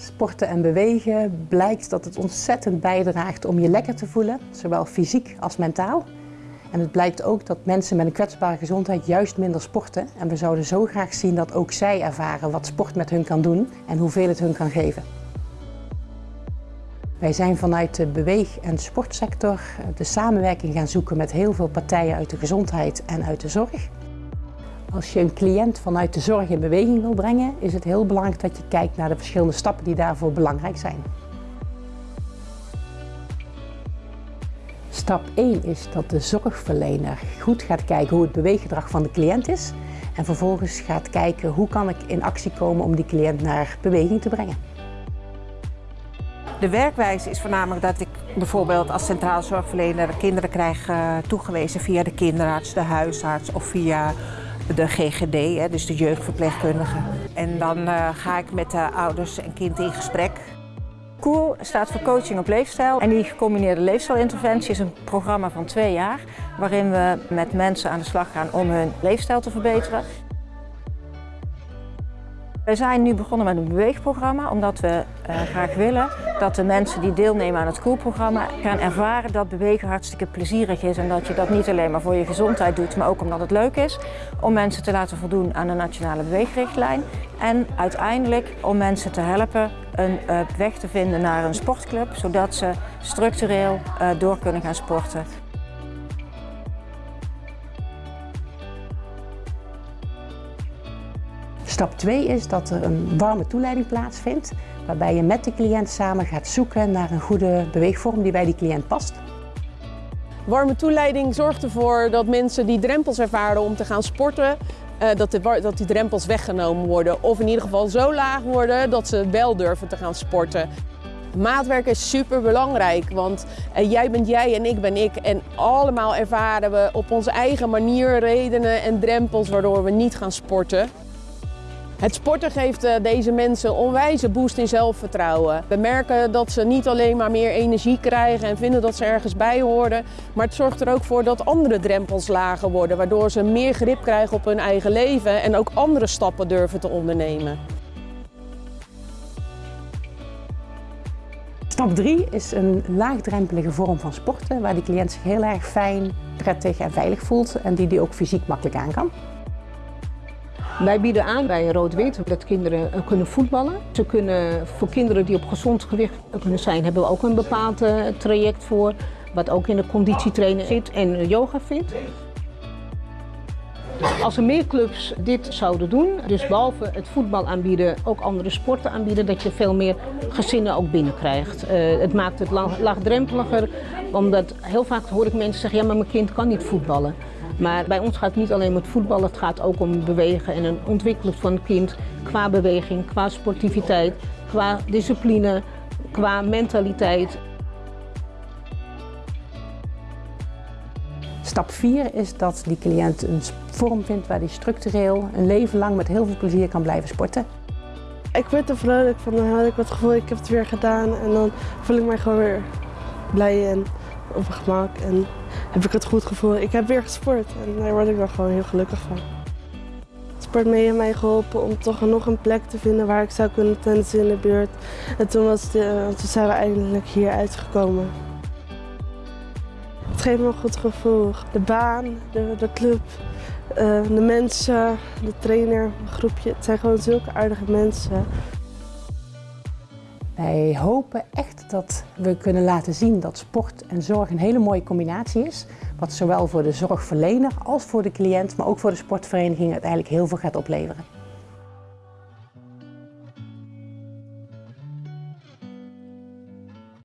Sporten en bewegen blijkt dat het ontzettend bijdraagt om je lekker te voelen, zowel fysiek als mentaal. En het blijkt ook dat mensen met een kwetsbare gezondheid juist minder sporten. En we zouden zo graag zien dat ook zij ervaren wat sport met hun kan doen en hoeveel het hun kan geven. Wij zijn vanuit de beweeg- en sportsector de samenwerking gaan zoeken met heel veel partijen uit de gezondheid en uit de zorg. Als je een cliënt vanuit de zorg in beweging wil brengen, is het heel belangrijk dat je kijkt naar de verschillende stappen die daarvoor belangrijk zijn. Stap 1 is dat de zorgverlener goed gaat kijken hoe het beweeggedrag van de cliënt is en vervolgens gaat kijken hoe kan ik in actie komen om die cliënt naar beweging te brengen. De werkwijze is voornamelijk dat ik bijvoorbeeld als centraal zorgverlener kinderen krijg uh, toegewezen via de kinderarts, de huisarts of via de GGD, dus de jeugdverpleegkundige. En dan uh, ga ik met de ouders en kind in gesprek. COOL staat voor Coaching op Leefstijl en die gecombineerde leefstijlinterventie is een programma van twee jaar waarin we met mensen aan de slag gaan om hun leefstijl te verbeteren. We zijn nu begonnen met een beweegprogramma omdat we uh, graag willen dat de mensen die deelnemen aan het COOL-programma gaan ervaren dat bewegen hartstikke plezierig is en dat je dat niet alleen maar voor je gezondheid doet, maar ook omdat het leuk is om mensen te laten voldoen aan de nationale beweegrichtlijn en uiteindelijk om mensen te helpen een uh, weg te vinden naar een sportclub, zodat ze structureel uh, door kunnen gaan sporten. Stap 2 is dat er een warme toeleiding plaatsvindt, waarbij je met de cliënt samen gaat zoeken naar een goede beweegvorm die bij die cliënt past. Warme toeleiding zorgt ervoor dat mensen die drempels ervaren om te gaan sporten, dat, de, dat die drempels weggenomen worden. Of in ieder geval zo laag worden dat ze wel durven te gaan sporten. Maatwerk is super belangrijk, want jij bent jij en ik ben ik. En allemaal ervaren we op onze eigen manier redenen en drempels waardoor we niet gaan sporten. Het sporten geeft deze mensen onwijze boost in zelfvertrouwen. We merken dat ze niet alleen maar meer energie krijgen en vinden dat ze ergens bij horen, maar het zorgt er ook voor dat andere drempels lager worden, waardoor ze meer grip krijgen op hun eigen leven en ook andere stappen durven te ondernemen. Stap 3 is een laagdrempelige vorm van sporten waar de cliënt zich heel erg fijn, prettig en veilig voelt en die die ook fysiek makkelijk aan kan. Wij bieden aan bij Rood-Wit dat kinderen kunnen voetballen. Ze kunnen, voor kinderen die op gezond gewicht kunnen zijn, hebben we ook een bepaald traject voor. Wat ook in de conditietrainer zit en yoga vindt. Als er meer clubs dit zouden doen, dus behalve het voetbal aanbieden, ook andere sporten aanbieden, dat je veel meer gezinnen ook binnenkrijgt. Uh, het maakt het laagdrempeliger, omdat heel vaak hoor ik mensen zeggen, ja maar mijn kind kan niet voetballen. Maar bij ons gaat het niet alleen om het voetballen, het gaat ook om bewegen en een ontwikkeling van een kind qua beweging, qua sportiviteit, qua discipline, qua mentaliteit. Stap 4 is dat die cliënt een vorm vindt waar hij structureel een leven lang met heel veel plezier kan blijven sporten. Ik word er vrolijk van, dan had ik het gevoel ik heb het weer gedaan en dan voel ik mij gewoon weer blij en op mijn gemak en heb ik het goed gevoel. Ik heb weer gesport en daar word ik wel gewoon heel gelukkig van. Sport mee mij geholpen om toch nog een plek te vinden waar ik zou kunnen tennissen in de buurt. En toen, was de, toen zijn we eindelijk hier uitgekomen. Het geeft me een goed gevoel. De baan, de, de club, uh, de mensen, de trainer, het groepje. Het zijn gewoon zulke aardige mensen. Wij hopen echt dat we kunnen laten zien dat sport en zorg een hele mooie combinatie is. Wat zowel voor de zorgverlener als voor de cliënt, maar ook voor de sportvereniging uiteindelijk heel veel gaat opleveren.